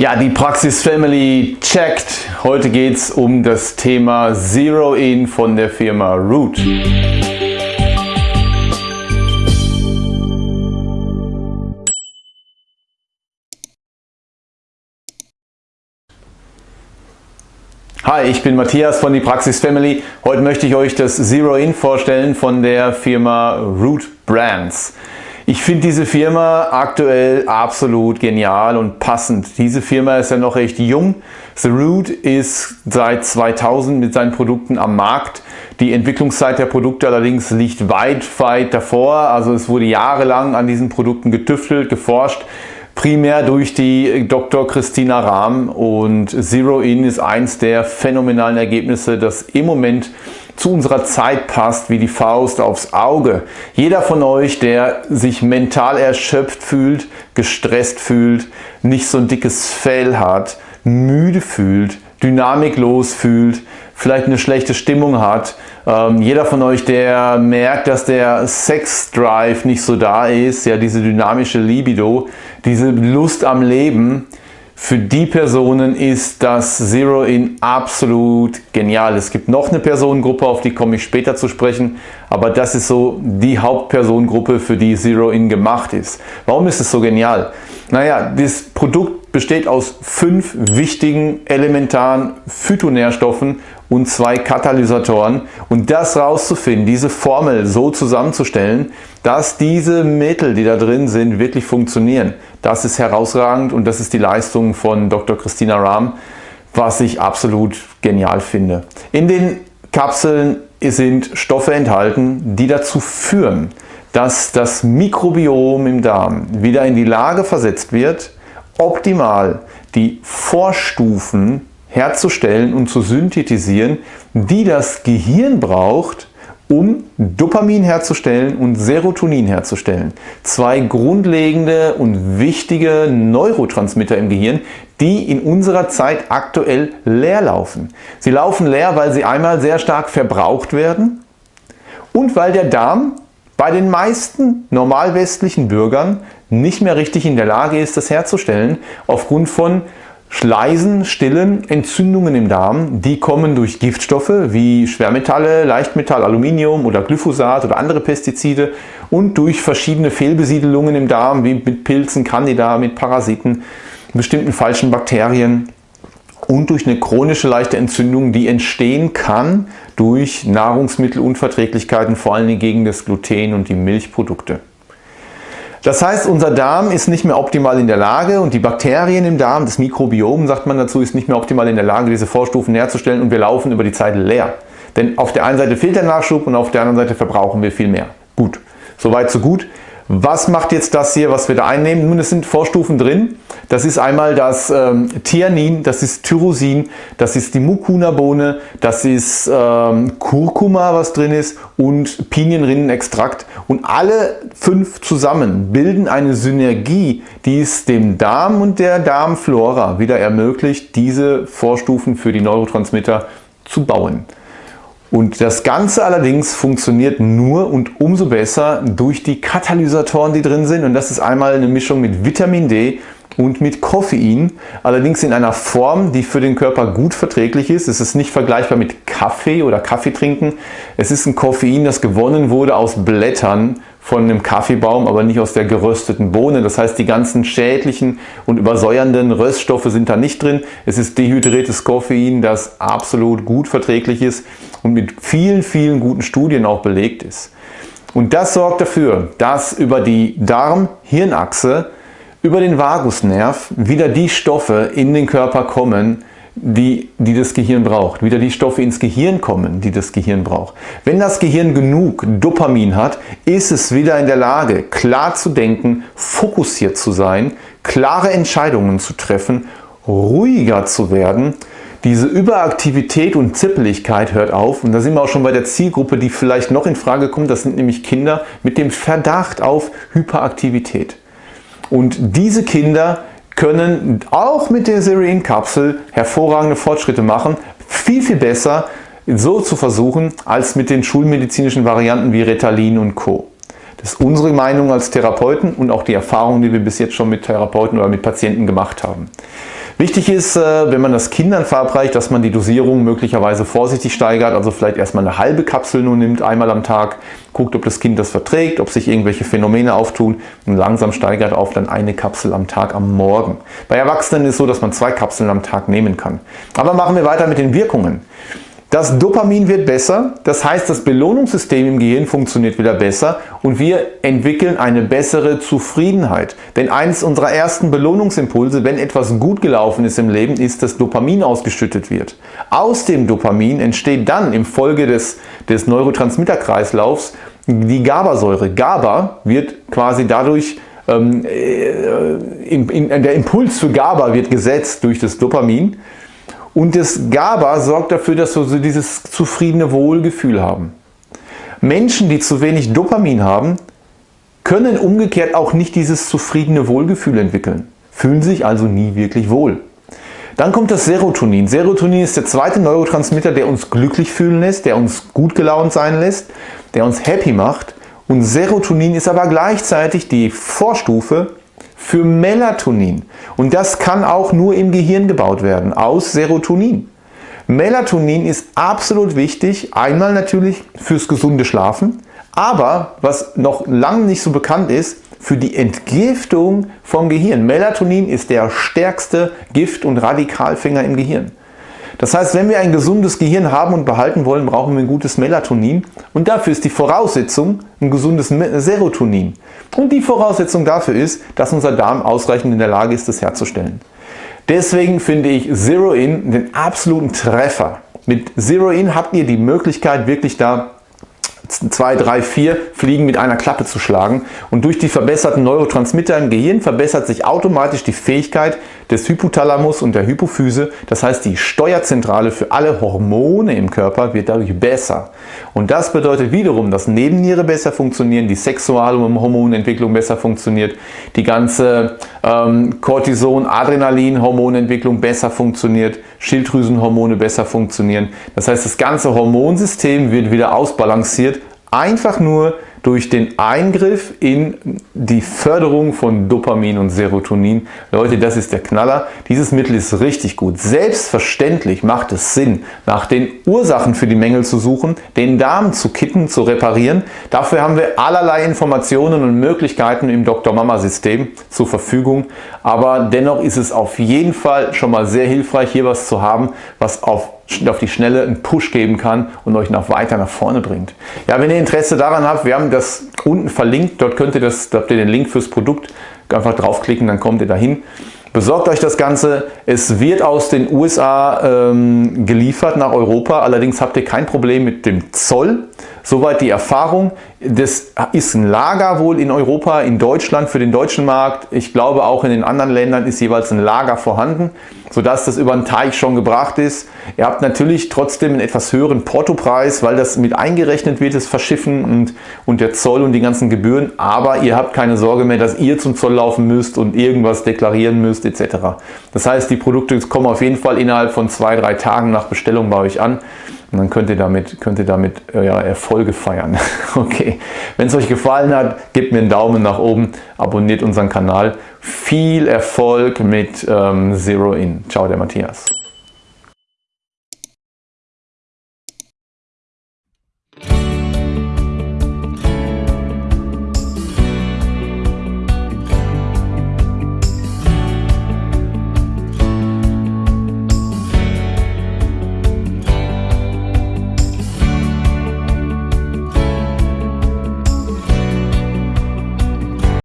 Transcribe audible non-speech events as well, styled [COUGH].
Ja, die Praxis Family checkt. Heute geht es um das Thema Zero In von der Firma Root. Hi, ich bin Matthias von die Praxis Family. Heute möchte ich euch das Zero In vorstellen von der Firma Root Brands. Ich finde diese Firma aktuell absolut genial und passend. Diese Firma ist ja noch recht jung. The Root ist seit 2000 mit seinen Produkten am Markt. Die Entwicklungszeit der Produkte allerdings liegt weit, weit davor. Also es wurde jahrelang an diesen Produkten getüftelt, geforscht primär durch die Dr. Christina Rahm und Zero In ist eins der phänomenalen Ergebnisse, das im Moment zu unserer Zeit passt wie die Faust aufs Auge. Jeder von euch, der sich mental erschöpft fühlt, gestresst fühlt, nicht so ein dickes Fell hat, müde fühlt, dynamiklos fühlt, vielleicht eine schlechte Stimmung hat, ähm, jeder von euch, der merkt, dass der Sex-Drive nicht so da ist, ja diese dynamische Libido, diese Lust am Leben, für die Personen ist das Zero In absolut genial. Es gibt noch eine Personengruppe, auf die komme ich später zu sprechen, aber das ist so die Hauptpersonengruppe, für die Zero In gemacht ist. Warum ist es so genial? Naja, das Produkt besteht aus fünf wichtigen elementaren Phytonährstoffen und zwei Katalysatoren und das rauszufinden, diese Formel so zusammenzustellen, dass diese Mittel, die da drin sind, wirklich funktionieren. Das ist herausragend und das ist die Leistung von Dr. Christina Rahm, was ich absolut genial finde. In den Kapseln sind Stoffe enthalten, die dazu führen, dass das Mikrobiom im Darm wieder in die Lage versetzt wird, optimal die Vorstufen herzustellen und zu synthetisieren, die das Gehirn braucht, um Dopamin herzustellen und Serotonin herzustellen. Zwei grundlegende und wichtige Neurotransmitter im Gehirn, die in unserer Zeit aktuell leer laufen. Sie laufen leer, weil sie einmal sehr stark verbraucht werden und weil der Darm bei den meisten normalwestlichen Bürgern nicht mehr richtig in der Lage ist, das herzustellen, aufgrund von Schleisen, stillen Entzündungen im Darm, die kommen durch Giftstoffe wie Schwermetalle, Leichtmetall, Aluminium oder Glyphosat oder andere Pestizide und durch verschiedene Fehlbesiedelungen im Darm wie mit Pilzen, Candida, mit Parasiten, bestimmten falschen Bakterien und durch eine chronische leichte Entzündung, die entstehen kann durch Nahrungsmittelunverträglichkeiten, vor allem gegen das Gluten und die Milchprodukte. Das heißt, unser Darm ist nicht mehr optimal in der Lage und die Bakterien im Darm, das Mikrobiom, sagt man dazu, ist nicht mehr optimal in der Lage, diese Vorstufen herzustellen und wir laufen über die Zeit leer. Denn auf der einen Seite fehlt der Nachschub und auf der anderen Seite verbrauchen wir viel mehr. Gut, soweit so gut. Was macht jetzt das hier, was wir da einnehmen? Nun, es sind Vorstufen drin. Das ist einmal das ähm, Thianin, das ist Tyrosin, das ist die Mucuna-Bohne, das ist ähm, Kurkuma, was drin ist und Pinienrinnenextrakt. Und alle fünf zusammen bilden eine Synergie, die es dem Darm und der Darmflora wieder ermöglicht, diese Vorstufen für die Neurotransmitter zu bauen. Und das Ganze allerdings funktioniert nur und umso besser durch die Katalysatoren, die drin sind. Und das ist einmal eine Mischung mit Vitamin D und mit Koffein, allerdings in einer Form, die für den Körper gut verträglich ist. Es ist nicht vergleichbar mit Kaffee oder Kaffee trinken. Es ist ein Koffein, das gewonnen wurde aus Blättern von einem Kaffeebaum, aber nicht aus der gerösteten Bohne. Das heißt, die ganzen schädlichen und übersäuernden Röststoffe sind da nicht drin. Es ist dehydriertes Koffein, das absolut gut verträglich ist und mit vielen, vielen guten Studien auch belegt ist. Und das sorgt dafür, dass über die Darm-Hirnachse, über den Vagusnerv wieder die Stoffe in den Körper kommen, die, die das Gehirn braucht, wieder die Stoffe ins Gehirn kommen, die das Gehirn braucht. Wenn das Gehirn genug Dopamin hat, ist es wieder in der Lage, klar zu denken, fokussiert zu sein, klare Entscheidungen zu treffen, ruhiger zu werden. Diese Überaktivität und Zippeligkeit hört auf und da sind wir auch schon bei der Zielgruppe, die vielleicht noch in Frage kommt, das sind nämlich Kinder mit dem Verdacht auf Hyperaktivität. Und diese Kinder können auch mit der Serien-Kapsel hervorragende Fortschritte machen. Viel, viel besser so zu versuchen, als mit den schulmedizinischen Varianten wie Retalin und Co. Das ist unsere Meinung als Therapeuten und auch die Erfahrung, die wir bis jetzt schon mit Therapeuten oder mit Patienten gemacht haben. Wichtig ist, äh, wenn man das Kindern verabreicht, dass man die Dosierung möglicherweise vorsichtig steigert, also vielleicht erstmal eine halbe Kapsel nur nimmt, einmal am Tag, guckt, ob das Kind das verträgt, ob sich irgendwelche Phänomene auftun und langsam steigert auf dann eine Kapsel am Tag am Morgen. Bei Erwachsenen ist es so, dass man zwei Kapseln am Tag nehmen kann. Aber machen wir weiter mit den Wirkungen. Das Dopamin wird besser, das heißt das Belohnungssystem im Gehirn funktioniert wieder besser und wir entwickeln eine bessere Zufriedenheit. Denn eines unserer ersten Belohnungsimpulse, wenn etwas gut gelaufen ist im Leben, ist, dass Dopamin ausgeschüttet wird. Aus dem Dopamin entsteht dann im Folge des, des Neurotransmitterkreislaufs die GABA-Säure. GABA wird quasi dadurch ähm, äh, in, in, der Impuls für GABA wird gesetzt durch das Dopamin und das GABA sorgt dafür, dass wir so dieses zufriedene Wohlgefühl haben. Menschen, die zu wenig Dopamin haben, können umgekehrt auch nicht dieses zufriedene Wohlgefühl entwickeln, fühlen sich also nie wirklich wohl. Dann kommt das Serotonin. Serotonin ist der zweite Neurotransmitter, der uns glücklich fühlen lässt, der uns gut gelaunt sein lässt, der uns happy macht. Und Serotonin ist aber gleichzeitig die Vorstufe für Melatonin. Und das kann auch nur im Gehirn gebaut werden, aus Serotonin. Melatonin ist absolut wichtig, einmal natürlich fürs gesunde Schlafen, aber was noch lange nicht so bekannt ist, für die Entgiftung vom Gehirn. Melatonin ist der stärkste Gift- und Radikalfänger im Gehirn. Das heißt, wenn wir ein gesundes Gehirn haben und behalten wollen, brauchen wir ein gutes Melatonin und dafür ist die Voraussetzung ein gesundes Serotonin. Und die Voraussetzung dafür ist, dass unser Darm ausreichend in der Lage ist, das herzustellen. Deswegen finde ich Zero In den absoluten Treffer. Mit Zero In habt ihr die Möglichkeit, wirklich da 2, 3, 4 Fliegen mit einer Klappe zu schlagen. Und durch die verbesserten Neurotransmitter im Gehirn verbessert sich automatisch die Fähigkeit des Hypothalamus und der Hypophyse. Das heißt, die Steuerzentrale für alle Hormone im Körper wird dadurch besser. Und das bedeutet wiederum, dass Nebenniere besser funktionieren, die Sexualhormonentwicklung besser funktioniert, die ganze ähm, Cortison, Adrenalin, Hormonentwicklung besser funktioniert, Schilddrüsenhormone besser funktionieren. Das heißt, das ganze Hormonsystem wird wieder ausbalanciert, einfach nur durch den Eingriff in die Förderung von Dopamin und Serotonin. Leute, das ist der Knaller. Dieses Mittel ist richtig gut. Selbstverständlich macht es Sinn, nach den Ursachen für die Mängel zu suchen, den Darm zu kitten, zu reparieren. Dafür haben wir allerlei Informationen und Möglichkeiten im Dr. Mama System zur Verfügung. Aber dennoch ist es auf jeden Fall schon mal sehr hilfreich, hier was zu haben, was auf auf die Schnelle einen Push geben kann und euch noch weiter nach vorne bringt. Ja, wenn ihr Interesse daran habt, wir haben das unten verlinkt, dort könnt ihr das, da habt ihr den Link fürs Produkt, einfach draufklicken, dann kommt ihr dahin. Besorgt euch das Ganze. Es wird aus den USA ähm, geliefert nach Europa. Allerdings habt ihr kein Problem mit dem Zoll. Soweit die Erfahrung. Das ist ein Lager wohl in Europa, in Deutschland für den deutschen Markt. Ich glaube auch in den anderen Ländern ist jeweils ein Lager vorhanden, sodass das über den Teich schon gebracht ist. Ihr habt natürlich trotzdem einen etwas höheren Portopreis, weil das mit eingerechnet wird, das Verschiffen und, und der Zoll und die ganzen Gebühren. Aber ihr habt keine Sorge mehr, dass ihr zum Zoll laufen müsst und irgendwas deklarieren müsst etc. Das heißt, die Produkte kommen auf jeden Fall innerhalb von zwei, drei Tagen nach Bestellung bei euch an. Und dann könnt ihr damit, könnt ihr damit äh, ja, Erfolge feiern. [LAUGHS] okay, wenn es euch gefallen hat, gebt mir einen Daumen nach oben, abonniert unseren Kanal. Viel Erfolg mit ähm, Zero In. Ciao, der Matthias.